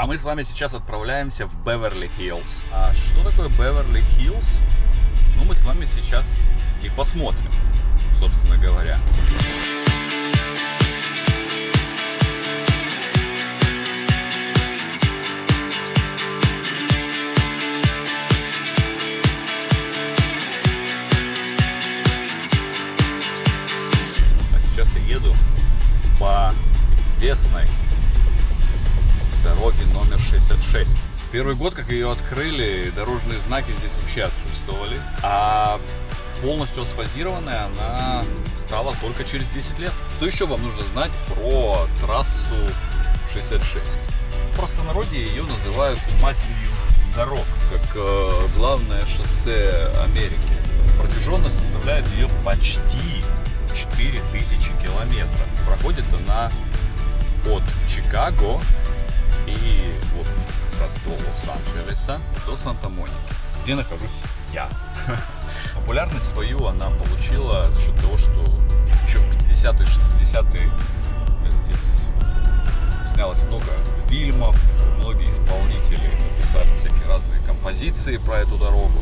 А мы с вами сейчас отправляемся в Беверли-Хиллз. А что такое Беверли-Хиллз? Ну, мы с вами сейчас и посмотрим, собственно говоря. А сейчас я еду по известной дороге номер 66. Первый год, как ее открыли, дорожные знаки здесь вообще отсутствовали, а полностью асфальтированная она стала только через 10 лет. Что еще вам нужно знать про трассу 66? В простонародье ее называют матерью дорог, как э, главное шоссе Америки. Протяженность составляет ее почти 4000 километров. Проходит она от Чикаго и вот как раз до Лос-Анджелеса, до Санта-Моники, где нахожусь я. Популярность свою она получила за счет того, что еще в 50-е, 60-е здесь снялось много фильмов, многие исполнители написали всякие разные композиции про эту дорогу.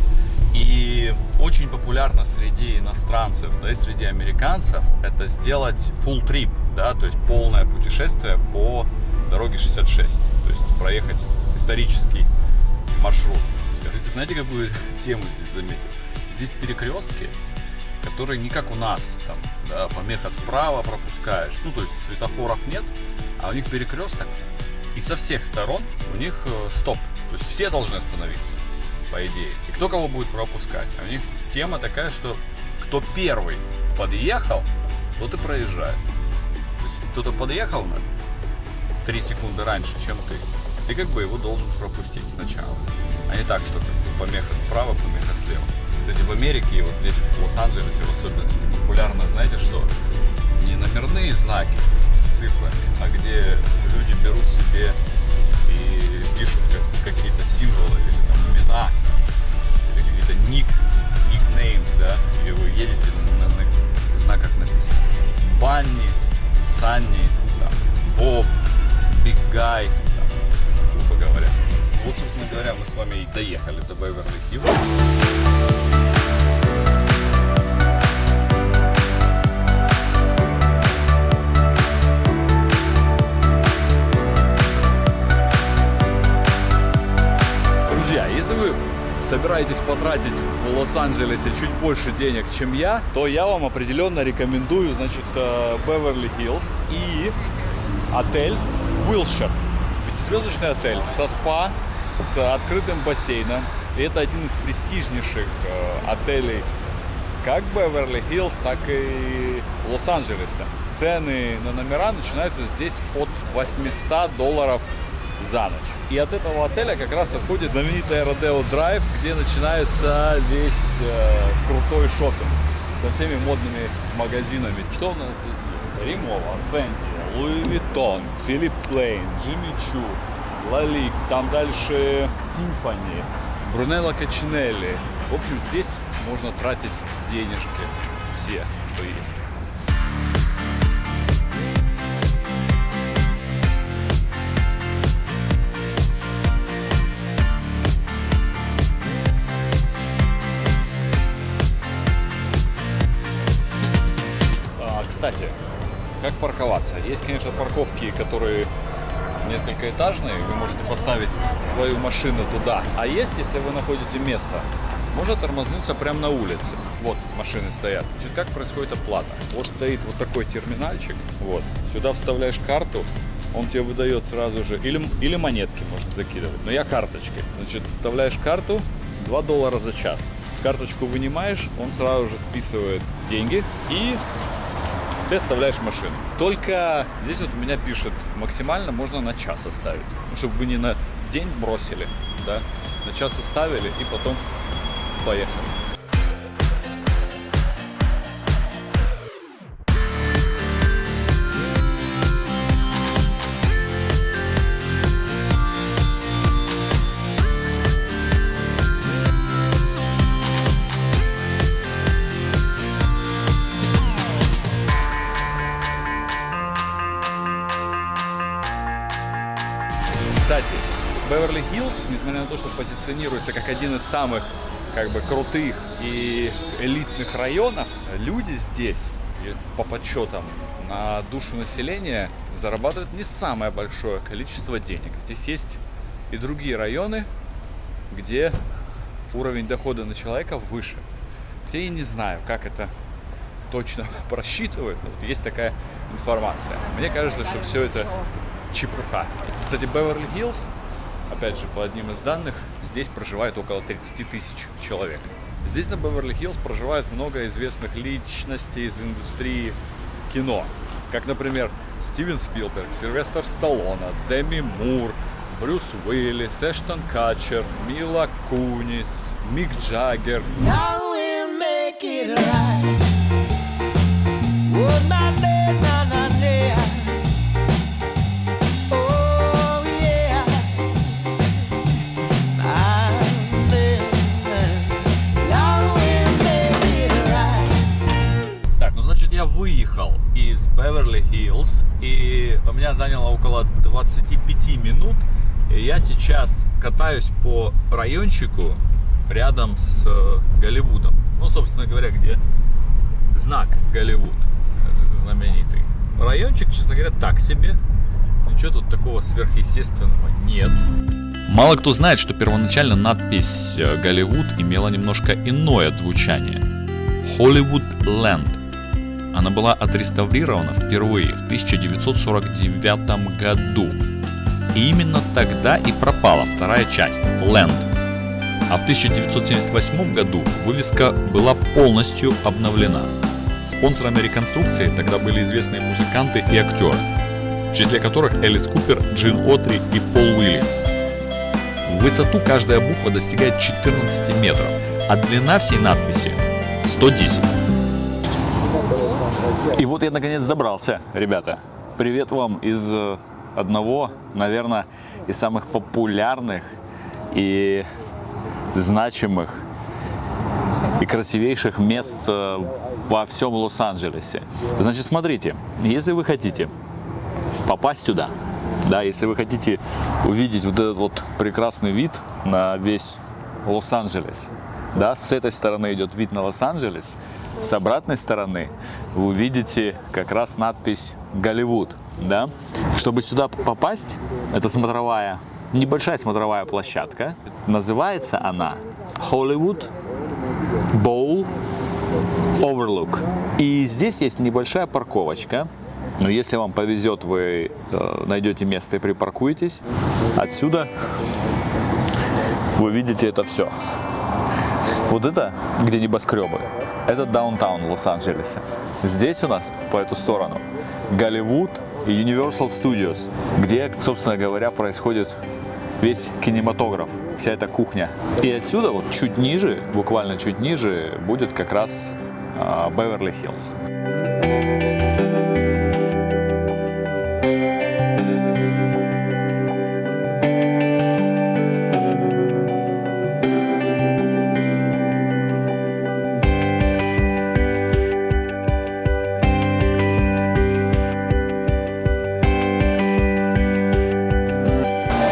И очень популярно среди иностранцев, да и среди американцев, это сделать full trip, да, то есть полное путешествие по дороге 66, есть проехать исторический маршрут. Скажите, знаете, какую тему здесь заметил? Здесь перекрестки, которые не как у нас, там, да, помеха справа пропускаешь, ну, то есть светофоров нет, а у них перекресток, и со всех сторон у них э, стоп, то есть все должны остановиться, по идее. И кто кого будет пропускать? А у них тема такая, что кто первый подъехал, тот и проезжает. То есть кто-то подъехал на 3 секунды раньше, чем ты, ты как бы его должен пропустить сначала. А не так, что помеха справа, помеха слева. Кстати, в Америке и вот здесь, в Лос-Анджелесе в особенности, популярно, знаете что? Не номерные знаки с цифрами, а где люди берут себе и пишут как, какие-то символы или там имена, или какие-то ник, никнеймс, да, или вы едете на, на, на знаках написано Банни, Санни, Гай, там, грубо говоря. Вот, собственно говоря, мы с вами и доехали до Беверли-Хиллз. Если вы собираетесь потратить в Лос-Анджелесе чуть больше денег, чем я, то я вам определенно рекомендую, значит, Беверли-Хиллз и отель Wilshire. Пятизвездочный отель со спа, с открытым бассейном. И это один из престижнейших э, отелей как Беверли-Хиллз, так и Лос-Анджелеса. Цены на номера начинаются здесь от 800 долларов за ночь. И от этого отеля как раз отходит знаменитая Rodeo Drive, где начинается весь э, крутой шопинг со всеми модными магазинами. Что у нас здесь есть? Rimowa, Fendi, Louis Vuitton, Philipp Plein, Jimmy Choo, Lalique, там дальше Tiffany, Brunello Cucinelli. В общем, здесь можно тратить денежки все, что есть. Как парковаться? Есть, конечно, парковки, которые несколькоэтажные, вы можете поставить свою машину туда. А есть, если вы находите место, можно тормознуться прямо на улице. Вот машины стоят. Значит, как происходит оплата? Вот стоит вот такой терминальчик. Вот. Сюда вставляешь карту, он тебе выдает сразу же, или, или монетки можно закидывать, но я карточкой. Значит, вставляешь карту, 2 доллара за час. Карточку вынимаешь, он сразу же списывает деньги и ты оставляешь машину. Только здесь вот у меня пишет, максимально можно на час оставить. Ну, чтобы вы не на день бросили, да, на час оставили и потом поехали. Кстати, Беверли-Хиллз, несмотря на то, что позиционируется как один из самых как бы крутых и элитных районов, люди здесь, по подсчетам, на душу населения зарабатывают не самое большое количество денег. Здесь есть и другие районы, где уровень дохода на человека выше. Я и не знаю, как это точно просчитывают, но вот есть такая информация. Мне кажется, что все это чепуха. Кстати, Беверли-Хиллз, опять же, по одним из данных, здесь проживает около 30 тысяч человек. Здесь на Беверли-Хиллз проживает много известных личностей из индустрии кино. Как, например, Стивен Спилберг, Сильвестр Сталлоне, Деми Мур, Брюс Уиллис, Эштон Катчер, Мила Кунис, Мик Джаггер. Так, я выехал из Беверли-Хиллз и у меня заняло около 25 минут. И я сейчас катаюсь по райончику рядом с э, Голливудом. Ну, собственно говоря, где знак Голливуд знаменитый. Райончик, честно говоря, так себе. Ничего тут такого сверхъестественного нет. Мало кто знает, что первоначально надпись э, «Голливуд» имела немножко иное звучание. Hollywood Land. Она была отреставрирована впервые в 1949 году. И именно тогда и пропала вторая часть – Land. А в 1978 году вывеска была полностью обновлена. Спонсорами реконструкции тогда были известные музыканты и актеры, в числе которых Элис Купер, Джин Отри и Пол Уильямс. В высоту каждая буква достигает 14 метров, а длина всей надписи 110. И вот я наконец добрался, ребята. Привет вам из э, одного, наверное, из самых популярных и значимых и красивейших мест э, во всем Лос-Анджелесе. Значит, смотрите, если вы хотите попасть туда, да, если вы хотите увидеть вот этот вот прекрасный вид на весь Лос-Анджелес, да, с этой стороны идет вид на Лос-Анджелес, с обратной стороны вы увидите как раз надпись «Голливуд», да. Чтобы сюда попасть, это смотровая, небольшая смотровая площадка, называется она Hollywood Bowl Overlook. И здесь есть небольшая парковочка. Но если вам повезет, вы э, найдете место и припаркуетесь. Отсюда вы видите это все. Вот это, где небоскребы, это даунтаун Лос-Анджелеса. Здесь у нас, по эту сторону, Голливуд и Universal Studios, где, собственно говоря, происходит весь кинематограф, вся эта кухня. И отсюда, вот чуть ниже, буквально чуть ниже, будет как раз Беверли-Хиллз.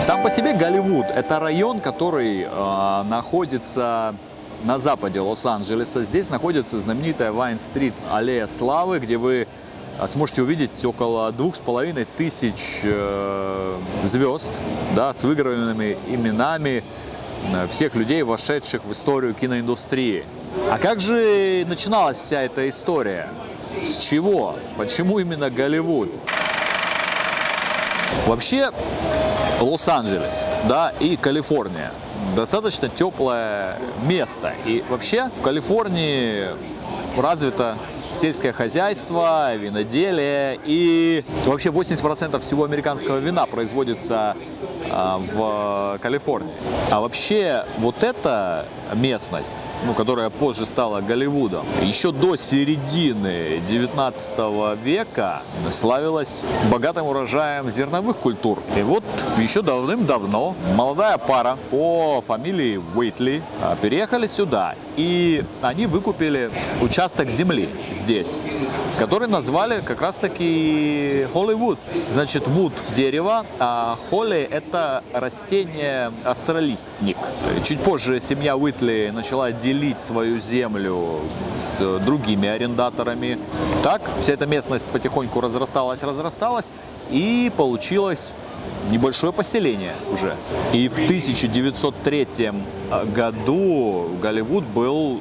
Сам по себе Голливуд – это район, который э, находится на западе Лос-Анджелеса. Здесь находится знаменитая Вайн-стрит, аллея славы, где вы э, сможете увидеть около двух с половиной тысяч э, звезд да, с выигранными именами э, всех людей, вошедших в историю киноиндустрии. А как же начиналась вся эта история? С чего? Почему именно Голливуд? Вообще, Лос-Анджелес, да, и Калифорния. Достаточно теплое место. И вообще в Калифорнии развито сельское хозяйство, виноделие. И вообще 80% всего американского вина производится а, в Калифорнии. А вообще вот эта местность, ну, которая позже стала Голливудом, еще до середины 19 века славилась богатым урожаем зерновых культур. И вот еще давным-давно молодая пара по фамилии Уэйтли а, переехали сюда. И они выкупили участок земли здесь, который назвали как раз-таки Холливуд. Значит, вуд – дерево, а холли – это растение астролистник. Чуть позже семья Уитли начала делить свою землю с другими арендаторами. Так, вся эта местность потихоньку разрасталась, разрасталась, и получилось небольшое поселение уже. И в 1903 году Голливуд был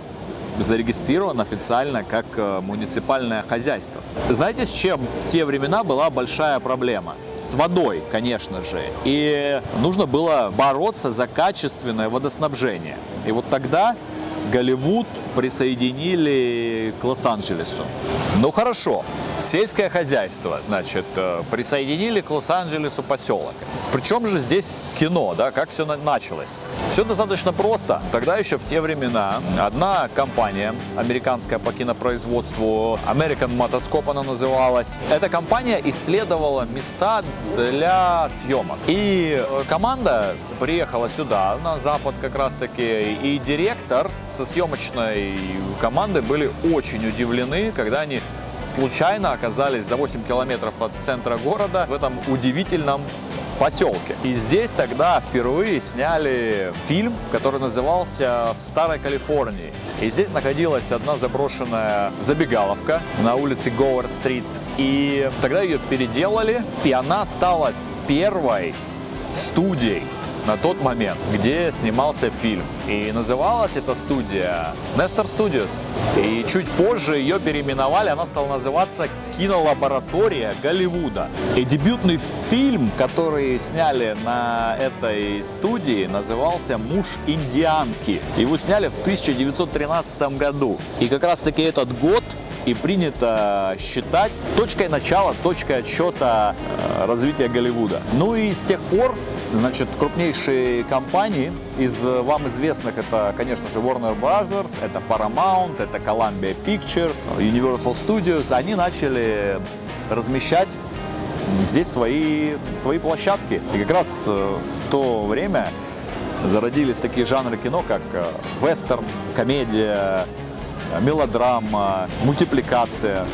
зарегистрирован официально как э, муниципальное хозяйство. Знаете, с чем в те времена была большая проблема? С водой, конечно же. И нужно было бороться за качественное водоснабжение. И вот тогда Голливуд присоединили к Лос-Анджелесу. Ну хорошо, сельское хозяйство, значит, э, присоединили к Лос-Анджелесу поселок. Причем же здесь кино, да, как все на- началось? Все достаточно просто. Тогда еще в те времена одна компания, американская по кинопроизводству, American Motoscope она называлась, эта компания исследовала места для съемок. И э, команда приехала сюда, на запад как раз таки, и директор со съемочной команды были очень удивлены, когда они случайно оказались за 8 километров от центра города в этом удивительном поселке. И здесь тогда впервые сняли фильм, который назывался «В Старой Калифорнии». И здесь находилась одна заброшенная забегаловка на улице Гоуэр-стрит. И тогда ее переделали, и она стала первой студией на тот момент, где снимался фильм. И называлась эта студия Nestor Studios. И чуть позже ее переименовали, она стала называться «Кинолаборатория Голливуда». И дебютный фильм, который сняли на этой студии, назывался «Муж индианки». Его сняли в 1913 году. И как раз таки этот год и принято считать точкой начала, точкой отсчета э, развития Голливуда. Ну и с тех пор, значит, крупнейшие компании из э, вам известных, это, конечно же, Warner Brothers, это Paramount, это Columbia Pictures, Universal Studios, они начали размещать здесь свои, свои площадки. И как раз э, в то время зародились такие жанры кино, как вестерн, комедия, мелодрама, мультипликация.